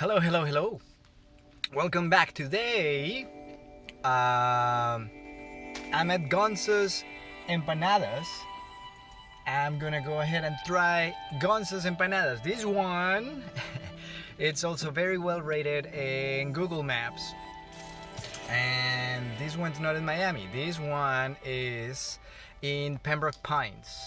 Hello, hello, hello. Welcome back. Today, um, I'm at Gonzo's Empanadas. I'm gonna go ahead and try Gonzo's Empanadas. This one, it's also very well rated in Google Maps. And this one's not in Miami. This one is in Pembroke Pines.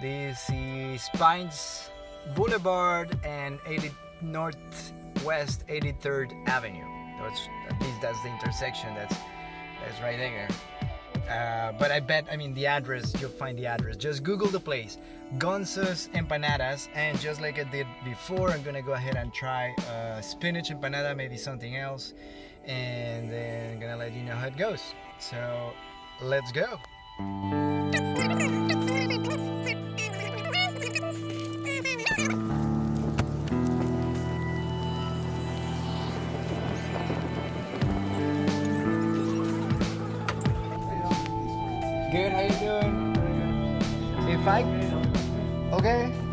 This is Pines Boulevard and 80 Northwest 83rd Avenue. That's at least that's the intersection. That's that's right there. Uh, but I bet, I mean, the address, you'll find the address. Just Google the place, Gonzo's Empanadas, and just like I did before, I'm gonna go ahead and try uh, spinach empanada, maybe something else, and then I'm gonna let you know how it goes. So, let's go. If I, okay.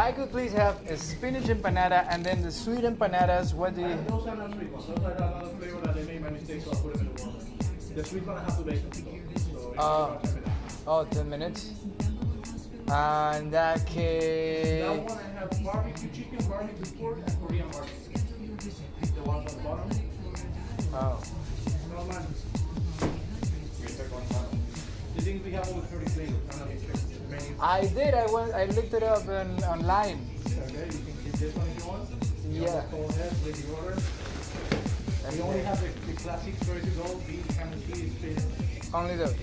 I could please have a spinach empanada and then the sweet empanadas, what do you? Those are not sweet ones. Those are another flavor that they made by mistake, so I put them in the water. The sweet one I have to bake. So Uh, about 10 minutes. Oh, 10 minutes. And that That one I have barbecue chicken, barbecue pork, and Korean barbecue. The ones on the bottom. Oh. No man. Things we have over 30 flavors. I'm not even checking the menu. I did. I went. I looked it up in, online. Okay, you can keep this one if you want. You Yeah. to Go ahead, order. And We only have the, the classics ready to go, beef, ham and cheese, spinach, only those.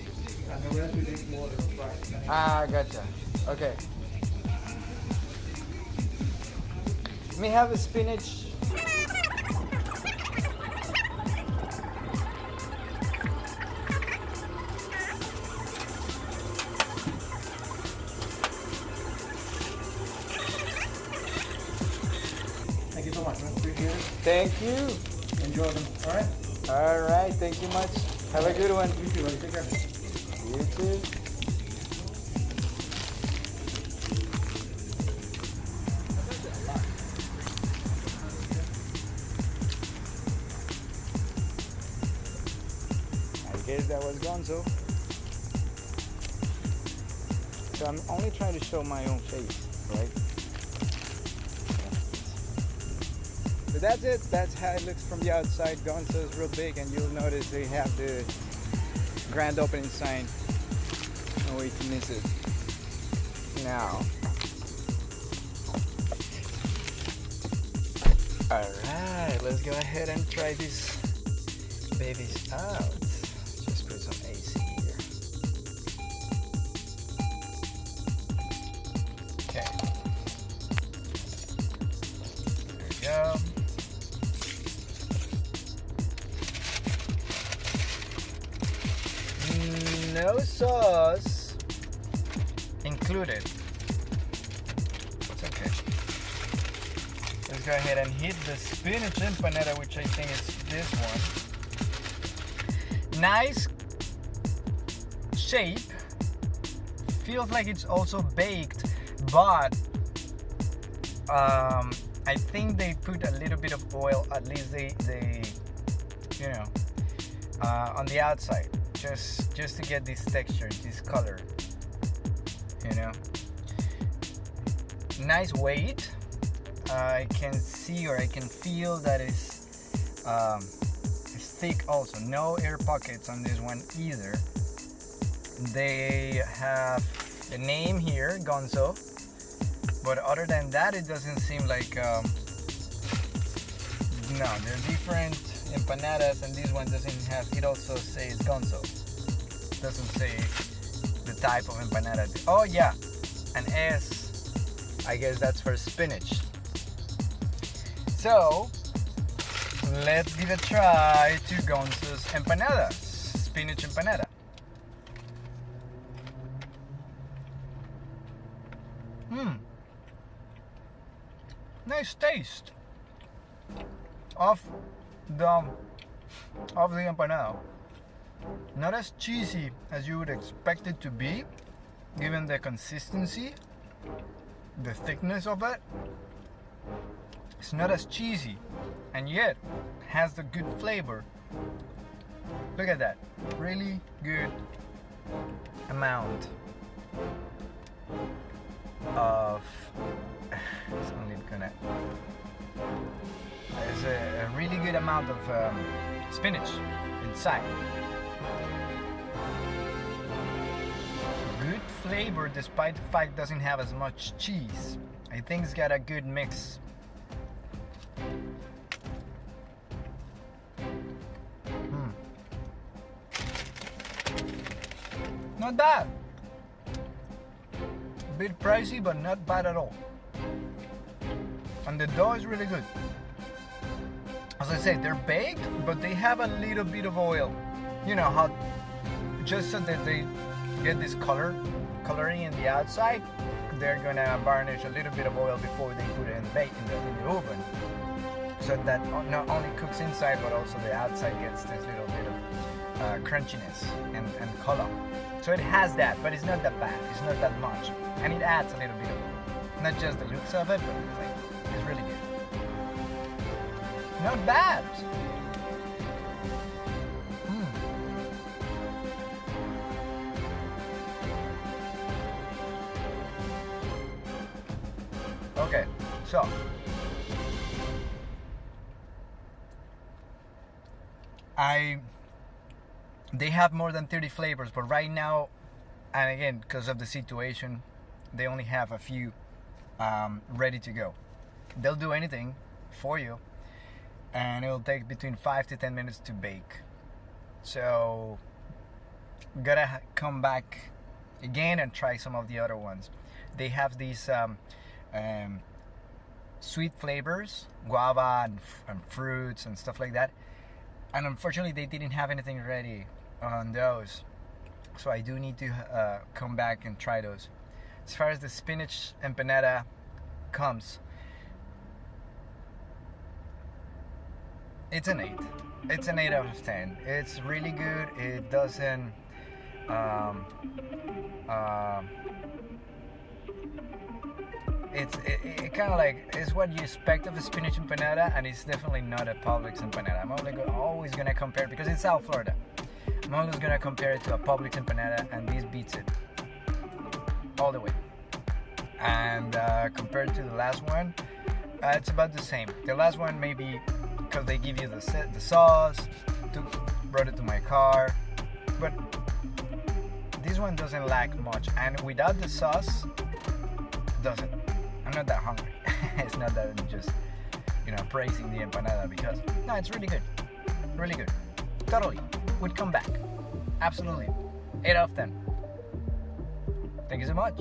and the rest we make more of the fries. Ah, gotcha. Okay. Me have a spinach. Appreciate it. Thank you. Enjoy them. All right? All right. Thank you much. Have a good one. You too, buddy. Take care. You too. I guess that was Gonzo. So I'm only trying to show my own face, right? But that's it. That's how it looks from the outside. Gonzo is real big, and you'll notice they have the grand opening sign. No way to miss it. Now. Alright, let's go ahead and try these babies out. Just put some No sauce included. It's okay. Let's go ahead and hit the spinach empanada, which I think is this one. Nice shape. Feels like it's also baked, but um, I think they put a little bit of oil, at least they, they you know, uh, on the outside just just to get this texture this color you know? Nice weight. I can see or I can feel that it's um, it's thick also. No air pockets on this one either. They have the name here Gonzo. But other than that it doesn't seem like um, no they're different empanadas and this one doesn't have it also says gonzo doesn't say the type of empanada oh yeah an s i guess that's for spinach So let's give a try to Gonzo's empanadas, spinach empanada. Hmm. Nice taste of the of the empanada. Not as cheesy as you would expect it to be, given the consistency, the thickness of it. It's not as cheesy, and yet has the good flavor. Look at that, really good amount of. It's only gonna. There's a, a really good amount of um, spinach inside. Good flavor despite the fact it doesn't have as much cheese. I think it's got a good mix. Hmm. Not bad. A bit pricey, but not bad at all. And the dough is really good. As I said, they're baked, but they have a little bit of oil. You know how, just so that they get this color, coloring in the outside, they're gonna varnish a little bit of oil before they put it in the bake in the, in the oven, so that not only cooks inside but also the outside gets this little bit of uh, crunchiness and, and color. So it has that, but it's not that bad. It's not that much, and it adds a little bit of not just the looks of it, but the flavor. Not bad. Mm. Okay, so I they have more than 30 flavors, but right now, and again, because of the situation, they only have a few um, ready to go. They'll do anything for you, and it'll take between five to 10 minutes to bake. So, gotta come back again and try some of the other ones. They have these um, um, sweet flavors, guava and, and fruits and stuff like that. And unfortunately, they didn't have anything ready on those. So I do need to uh, come back and try those. As far as the spinach empanada comes, it's an 8. It's an 8 out of 10. It's really good. It doesn't. Um, uh, it's it, it kind of like it's what you expect of a spinach empanada, and it's definitely not a Publix empanada. I'm only go, always gonna compare it because it's South Florida. I'm always gonna compare it to a Publix empanada, and this beats it all the way. And uh, compared to the last one, uh, it's about the same. The last one maybe because they give you the set, the sauce, brought it to my car, but this one doesn't lack much. And without the sauce, doesn't. I'm not that hungry. it's not that I'm just, you know, praising the empanada because no, it's really good, really good. Totally, would come back. Absolutely, eight out of ten. Thank you so much.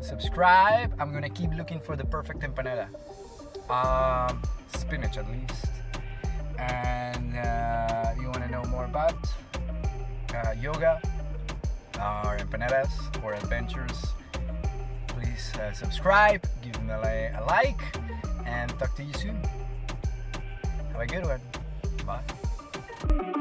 Subscribe. I'm gonna keep looking for the perfect empanada. Um, spinach at least. And uh, you want to know more about uh, yoga or empanadas or adventures, please uh, subscribe, give me a, a like, and talk to you soon. Have a good one. Bye.